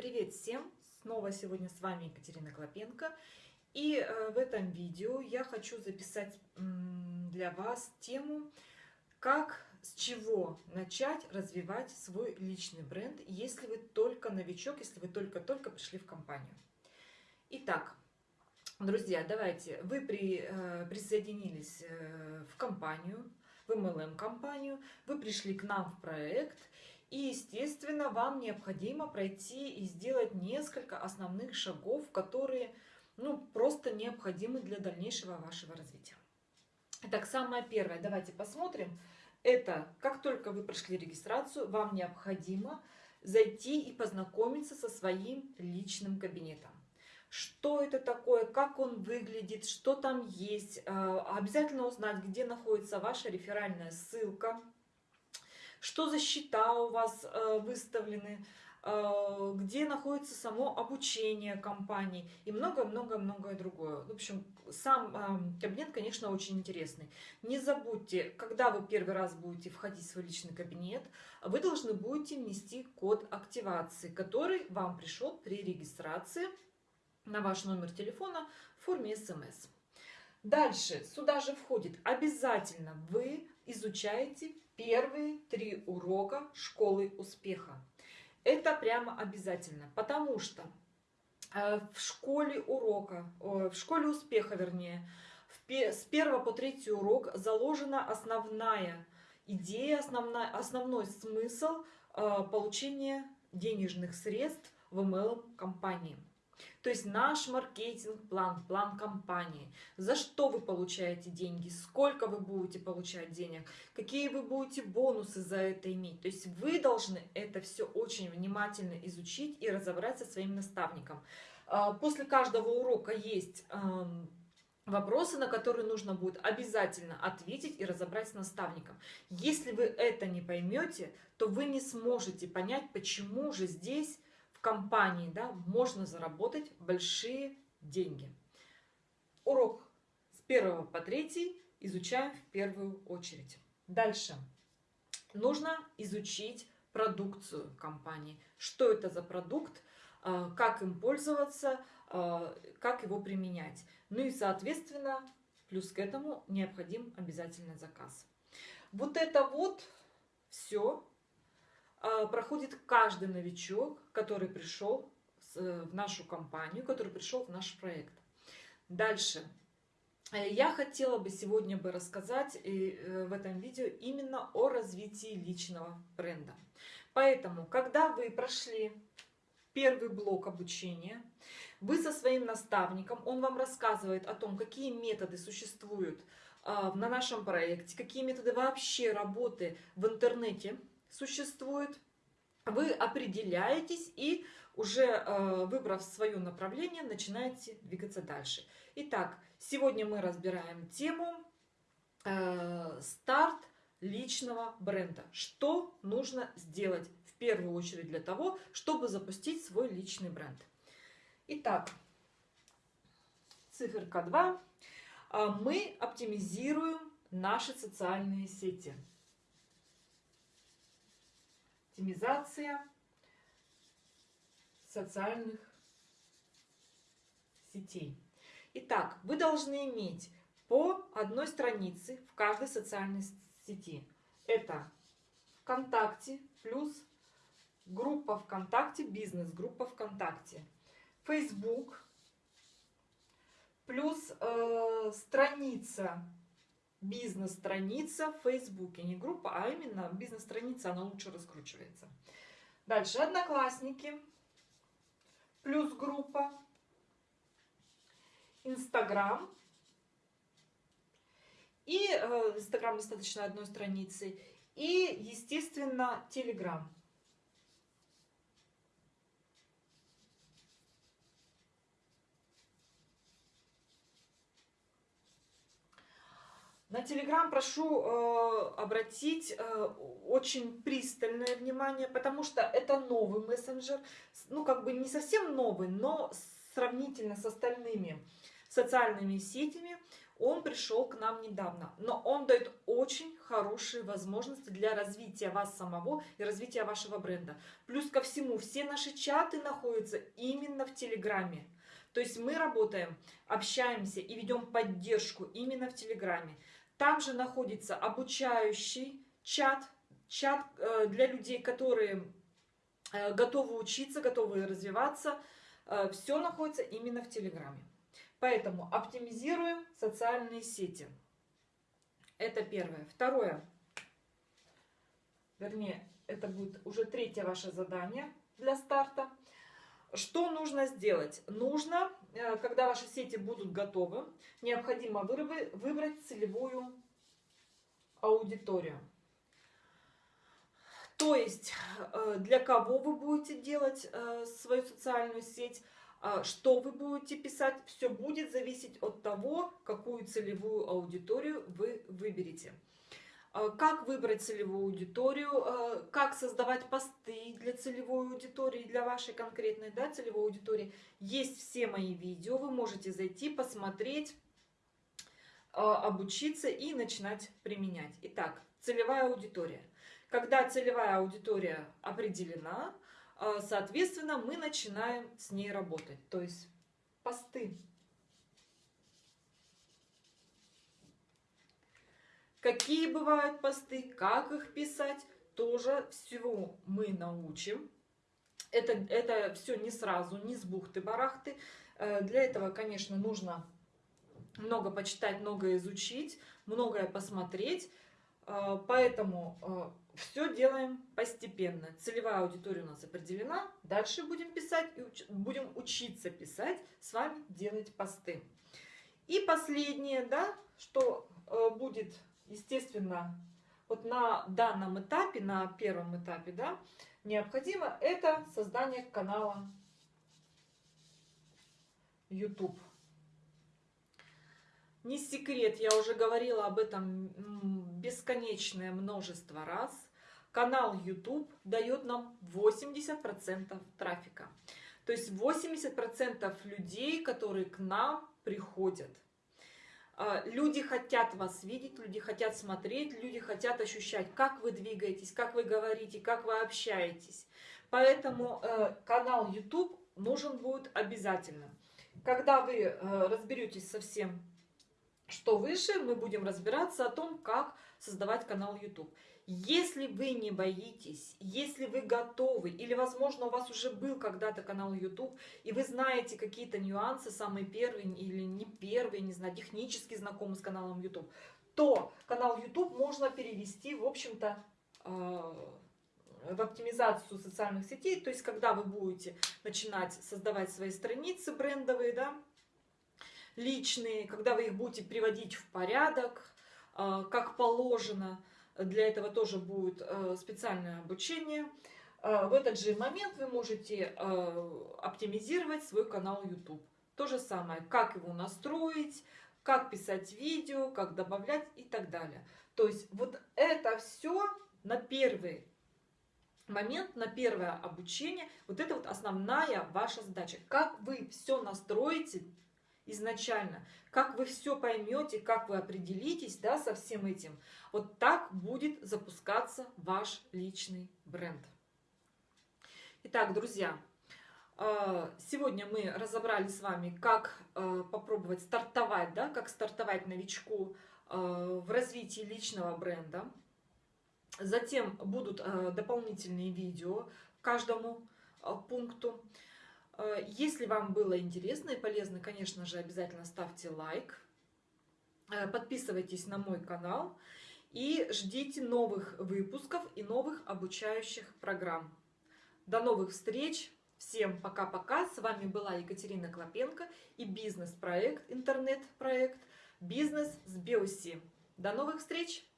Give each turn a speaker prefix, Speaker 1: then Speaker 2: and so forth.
Speaker 1: Привет всем! Снова сегодня с вами Екатерина Клопенко. И э, в этом видео я хочу записать для вас тему, как, с чего начать развивать свой личный бренд, если вы только новичок, если вы только-только пришли в компанию. Итак, друзья, давайте, вы при, э, присоединились э, в компанию, в MLM-компанию, вы пришли к нам в проект, и, естественно, вам необходимо пройти и сделать несколько основных шагов, которые ну, просто необходимы для дальнейшего вашего развития. Итак, самое первое, давайте посмотрим. Это, как только вы прошли регистрацию, вам необходимо зайти и познакомиться со своим личным кабинетом. Что это такое, как он выглядит, что там есть. Э, обязательно узнать, где находится ваша реферальная ссылка, что за счета у вас э, выставлены, э, где находится само обучение компании и много-много-многое другое. В общем, сам э, кабинет, конечно, очень интересный. Не забудьте, когда вы первый раз будете входить в свой личный кабинет, вы должны будете внести код активации, который вам пришел при регистрации на ваш номер телефона в форме смс. Дальше сюда же входит обязательно вы изучаете первые три урока школы успеха. Это прямо обязательно, потому что э, в школе урока, в школе успеха, вернее, с первого по третий урок заложена основная идея, основная, основной смысл э, получения денежных средств в MLM-компании. То есть наш маркетинг-план, план компании, за что вы получаете деньги, сколько вы будете получать денег, какие вы будете бонусы за это иметь. То есть вы должны это все очень внимательно изучить и разобрать со своим наставником. А, после каждого урока есть вопросы, на которые нужно будет обязательно ответить и разобрать с наставником. Если вы это не поймете, то вы не сможете понять, почему же здесь компании да, можно заработать большие деньги. Урок с 1 по 3 изучаем в первую очередь. Дальше. Нужно изучить продукцию компании. Что это за продукт, а, как им пользоваться, а, как его применять. Ну и, соответственно, плюс к этому необходим обязательно заказ. Вот это вот все проходит каждый новичок, который пришел в нашу компанию, который пришел в наш проект. Дальше. Э, я хотела бы сегодня бы рассказать э, в этом видео именно о развитии личного бренда. Поэтому, когда вы прошли первый блок обучения, вы со своим наставником, он вам рассказывает о том, какие методы существуют а, на нашем проекте, какие методы вообще работы в интернете – существует, вы определяетесь и уже э, выбрав свое направление, начинаете двигаться дальше. Итак, сегодня мы разбираем тему э, старт личного бренда. Что нужно сделать в первую очередь для того, чтобы запустить свой личный бренд. Итак, циферка 2. Э, мы оптимизируем наши социальные сети оптимизация социальных сетей. Итак, вы должны иметь по одной странице в каждой социальной сети. Это ВКонтакте плюс группа ВКонтакте, бизнес-группа ВКонтакте, Facebook плюс э, страница бизнес-страница в Фейсбуке. Не группа, а именно бизнес-страница, она лучше раскручивается. Дальше Одноклассники, плюс группа, Инстаграм. И э, Инстаграм достаточно одной страницы. И, естественно, Телеграм. На Телеграм прошу э, обратить э, очень пристальное внимание, потому что это новый мессенджер, ну как бы не совсем новый, но сравнительно с остальными социальными сетями он пришел к нам недавно. Но он дает очень хорошие возможности для развития вас самого и развития вашего бренда. Плюс ко всему, все наши чаты находятся именно в Телеграме. То есть мы работаем, общаемся и ведем поддержку именно в Телеграме. Там же находится обучающий чат, чат э, для людей, которые э, готовы учиться, готовы развиваться. Э, Все находится именно в Телеграме. Поэтому оптимизируем социальные сети. Это первое. Второе. Вернее, это будет уже третье ваше задание для старта. Что нужно сделать? Нужно, когда ваши сети будут готовы, необходимо выбрать целевую аудиторию. То есть, э, для кого вы будете делать э, свою социальную сеть, что вы будете писать, все будет зависеть от того, какую целевую аудиторию вы выберете. Э, как выбрать целевую аудиторию, э, как создавать посты для целевой аудитории, для вашей конкретной да, целевой аудитории. Есть все мои видео, вы можете зайти, посмотреть, э, обучиться и начинать применять. Итак, целевая аудитория. Когда целевая аудитория определена, соответственно, мы начинаем с ней работать. То есть посты Какие бывают посты, как их писать, тоже всего мы научим. Это, это все не сразу, не с бухты-барахты. Э, для этого, конечно, нужно много почитать, много изучить, многое посмотреть. Э, поэтому э, все делаем постепенно. Целевая аудитория у нас определена. Дальше будем писать и уч будем учиться писать, с вами делать посты. И последнее, да, что будет естественно, вот на данном этапе, на первом этапе, да, необходимо это создание канала YouTube. Не секрет, я уже говорила об этом бесконечное множество раз. Канал YouTube дает нам 80% трафика. То есть 80% людей, которые к нам приходят – люди хотят вас видеть, люди хотят смотреть, люди хотят ощущать, как вы двигаетесь, как вы говорите, как вы общаетесь. Поэтому э, канал YouTube нужен будет обязательно. Когда вы э, разберетесь со всем, что выше, мы будем разбираться о том, как создавать канал YouTube. Если вы не боитесь, если вы готовы, или, возможно, у вас уже был когда-то канал YouTube, и вы знаете какие-то нюансы, самые первые или не первые, не знаю, технически знакомы с каналом YouTube, то канал YouTube можно перевести, в общем-то, э, в оптимизацию социальных сетей, то есть когда вы будете начинать создавать свои страницы брендовые, да, личные, когда вы их будете приводить в порядок, э, как положено, для этого тоже будет э, специальное обучение. Э, в этот же момент вы можете э, оптимизировать свой канал YouTube. То же самое, как его настроить, как писать видео, как добавлять и так далее. То есть вот это все на первый момент, на первое обучение. Вот это вот основная ваша задача. Как вы все настроите изначально, как вы все поймете, как вы определитесь да, со всем этим, вот так будет запускаться ваш личный бренд. Итак, друзья, э, сегодня мы разобрали с вами, как э, попробовать стартовать, да, как стартовать новичку э, в развитии личного бренда. Затем будут дополнительные видео каждому пункту. Э, если вам было интересно и полезно, конечно же, обязательно ставьте лайк, э, подписывайтесь на мой канал и ждите новых выпусков и новых обучающих программ. До новых встреч! Всем пока-пока! С вами была Екатерина Клопенко и бизнес-проект, интернет-проект «Бизнес с Биоси». До новых встреч!